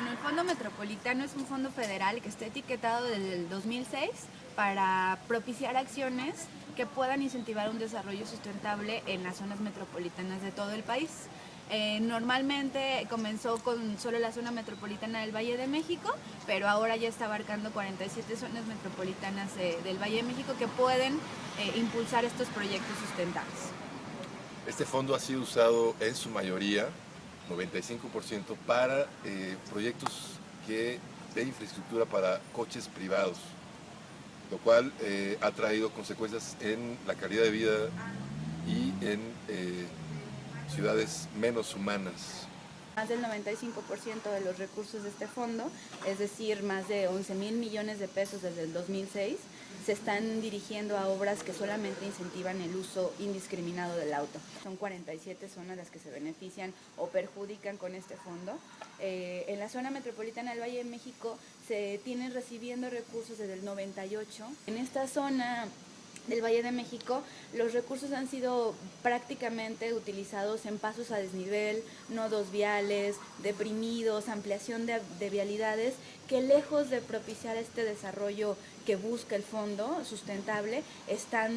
Bueno, el Fondo Metropolitano es un fondo federal que está etiquetado desde el 2006 para propiciar acciones que puedan incentivar un desarrollo sustentable en las zonas metropolitanas de todo el país. Eh, normalmente comenzó con solo la zona metropolitana del Valle de México, pero ahora ya está abarcando 47 zonas metropolitanas del Valle de México que pueden eh, impulsar estos proyectos sustentables. Este fondo ha sido usado en su mayoría, 95%, para eh, proyectos que, de infraestructura para coches privados, lo cual ha traído consecuencias en la calidad de vida y en ciudades menos humanas. Más del 95% de los recursos de este fondo, es decir, más de 11 mil millones de pesos desde el 2006, se están dirigiendo a obras que solamente incentivan el uso indiscriminado del auto. Son 47 zonas las que se benefician o perjudican con este fondo. Eh, en la zona metropolitana del Valle de México se tienen recibiendo recursos desde el 98. En esta zona del Valle de México, los recursos han sido prácticamente utilizados en pasos a desnivel, nodos viales, deprimidos, ampliación de, vialidades, que lejos de propiciar este desarrollo que busca el fondo sustentable, están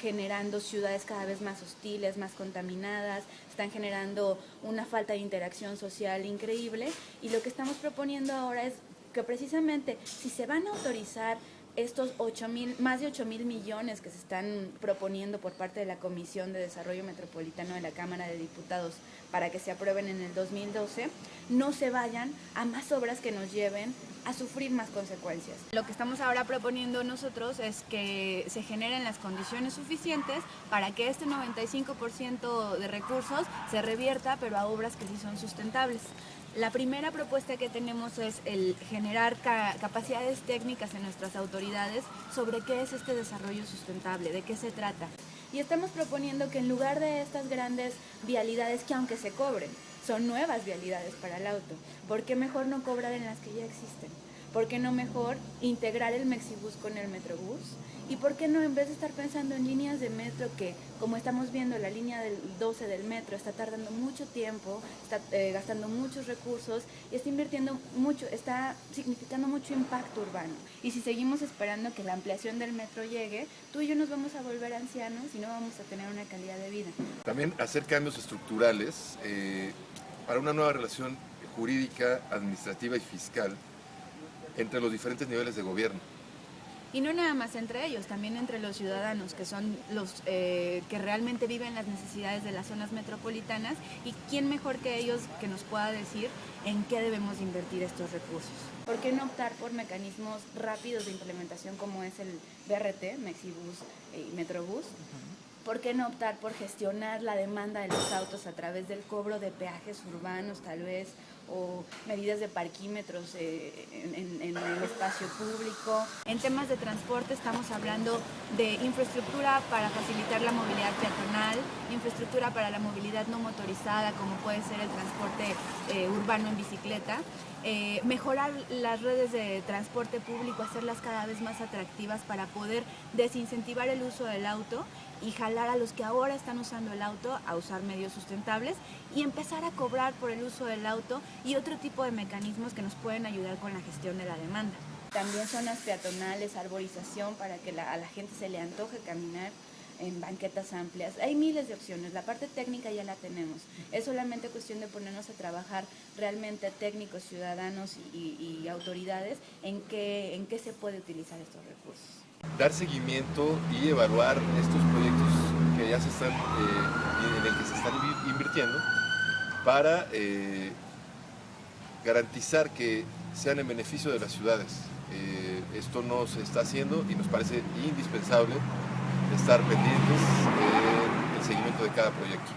generando ciudades cada vez más hostiles, más contaminadas, están generando una falta de interacción social increíble. Y lo que estamos proponiendo ahora es que precisamente si se van a autorizar estos 8 mil, más de 8 mil millones que se están proponiendo por parte de la Comisión de Desarrollo Metropolitano de la Cámara de Diputados para que se aprueben en el 2012, no se vayan a más obras que nos lleven a sufrir más consecuencias. Lo que estamos ahora proponiendo nosotros es que se generen las condiciones suficientes para que este 95% de recursos se revierta, pero a obras que sí son sustentables. La primera propuesta que tenemos es el generar capacidades técnicas en nuestras autoridades sobre qué es este desarrollo sustentable, de qué se trata. Y estamos proponiendo que en lugar de estas grandes vialidades que aunque se cobren, son nuevas vialidades para el auto, ¿por qué mejor no cobrar en las que ya existen? ¿Por qué no mejor integrar el Mexibus con el Metrobús? ¿Y por qué no en vez de estar pensando en líneas de metro que, como estamos viendo, la línea del 12 del metro está tardando mucho tiempo, está eh, gastando muchos recursos y está invirtiendo mucho, está significando mucho impacto urbano? Y si seguimos esperando que la ampliación del metro llegue, tú y yo nos vamos a volver ancianos y no vamos a tener una calidad de vida. También hacer cambios estructurales eh, para una nueva relación jurídica, administrativa y fiscal entre los diferentes niveles de gobierno. Y no nada más entre ellos, también entre los ciudadanos, que son los eh, que realmente viven las necesidades de las zonas metropolitanas y quién mejor que ellos que nos pueda decir en qué debemos invertir estos recursos. ¿Por qué no optar por mecanismos rápidos de implementación como es el BRT, Mexibus y Metrobús? ¿Por qué no optar por gestionar la demanda de los autos a través del cobro de peajes urbanos tal vez o medidas de parquímetros eh, en, el espacio público? En temas de transporte estamos hablando de infraestructura para facilitar la movilidad peatonal, infraestructura para la movilidad no motorizada como puede ser el transporte eh, urbano en bicicleta, eh, mejorar las redes de transporte público, hacerlas cada vez más atractivas para poder desincentivar el uso del auto y jalar a los que ahora están usando el auto a usar medios sustentables y empezar a cobrar por el uso del auto y otro tipo de mecanismos que nos pueden ayudar con la gestión de la demanda. También zonas peatonales, arborización para que a la gente se le antoje caminar en banquetas amplias. Hay miles de opciones, la parte técnica ya la tenemos. Es solamente cuestión de ponernos a trabajar realmente técnicos, ciudadanos y, autoridades en qué, en qué se puede utilizar estos recursos dar seguimiento y evaluar estos proyectos que ya se están, eh, en el que se están invirtiendo para eh, garantizar que sean en beneficio de las ciudades. Eh, esto no se está haciendo y nos parece indispensable estar pendientes del seguimiento de cada proyecto.